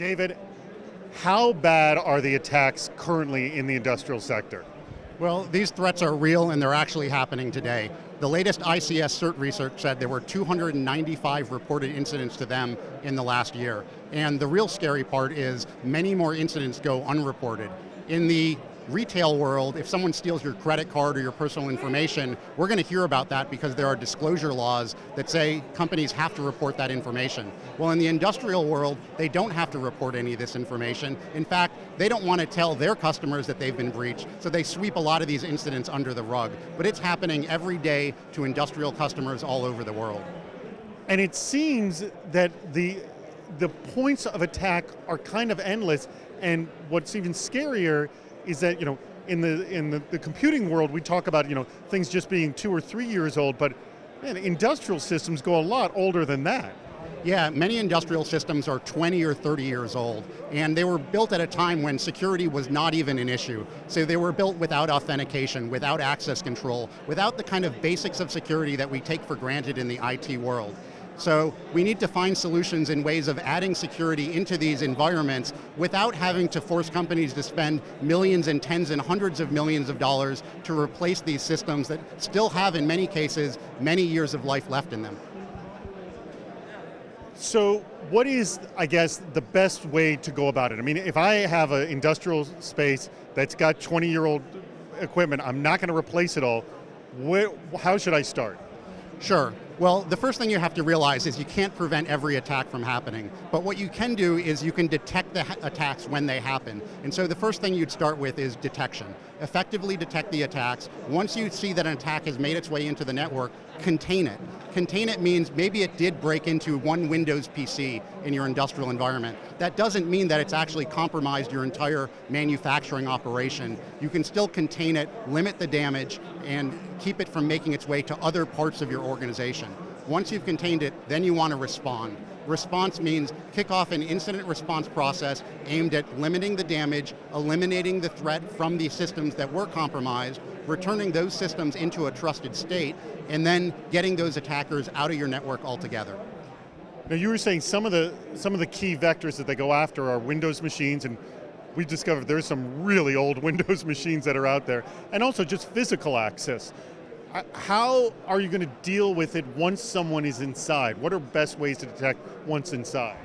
David, how bad are the attacks currently in the industrial sector? Well, these threats are real and they're actually happening today. The latest ICS CERT research said there were 295 reported incidents to them in the last year. And the real scary part is many more incidents go unreported. In the retail world, if someone steals your credit card or your personal information, we're going to hear about that because there are disclosure laws that say companies have to report that information. Well, in the industrial world, they don't have to report any of this information. In fact, they don't want to tell their customers that they've been breached, so they sweep a lot of these incidents under the rug. But it's happening every day to industrial customers all over the world. And it seems that the the points of attack are kind of endless, and what's even scarier is that, you know, in the in the, the computing world, we talk about, you know, things just being two or three years old, but man, industrial systems go a lot older than that. Yeah, many industrial systems are 20 or 30 years old, and they were built at a time when security was not even an issue. So they were built without authentication, without access control, without the kind of basics of security that we take for granted in the IT world. So we need to find solutions in ways of adding security into these environments without having to force companies to spend millions and tens and hundreds of millions of dollars to replace these systems that still have, in many cases, many years of life left in them. So what is, I guess, the best way to go about it? I mean, if I have an industrial space that's got 20 year old equipment, I'm not going to replace it all, where, how should I start? Sure. Well, the first thing you have to realize is you can't prevent every attack from happening, but what you can do is you can detect the attacks when they happen. And so the first thing you'd start with is detection. Effectively detect the attacks. Once you see that an attack has made its way into the network, contain it. Contain it means maybe it did break into one Windows PC in your industrial environment. That doesn't mean that it's actually compromised your entire manufacturing operation. You can still contain it, limit the damage, and keep it from making its way to other parts of your organization. Once you've contained it, then you want to respond. Response means kick off an incident response process aimed at limiting the damage, eliminating the threat from the systems that were compromised, returning those systems into a trusted state, and then getting those attackers out of your network altogether. Now you were saying some of the some of the key vectors that they go after are Windows machines and we discovered there's some really old Windows machines that are out there, and also just physical access. How are you going to deal with it once someone is inside? What are best ways to detect once inside?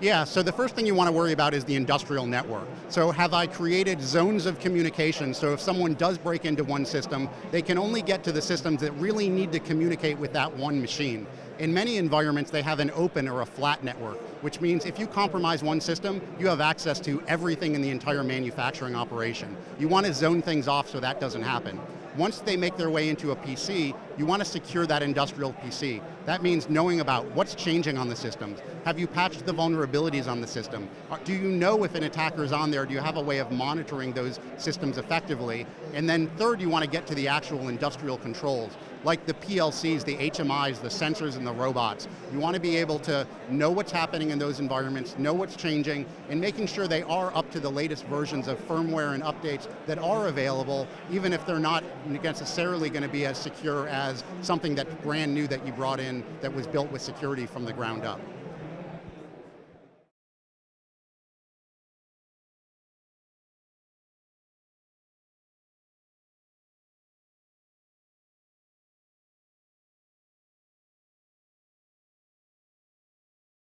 Yeah, so the first thing you want to worry about is the industrial network. So have I created zones of communication so if someone does break into one system, they can only get to the systems that really need to communicate with that one machine. In many environments, they have an open or a flat network, which means if you compromise one system, you have access to everything in the entire manufacturing operation. You want to zone things off so that doesn't happen. Once they make their way into a PC, you want to secure that industrial PC. That means knowing about what's changing on the systems. Have you patched the vulnerabilities on the system? Uh, do you know if an attacker is on there? Do you have a way of monitoring those systems effectively? And then third, you want to get to the actual industrial controls like the PLCs, the HMIs, the sensors and the robots. You want to be able to know what's happening in those environments, know what's changing, and making sure they are up to the latest versions of firmware and updates that are available, even if they're not necessarily going to be as secure as something that's brand new that you brought in that was built with security from the ground up.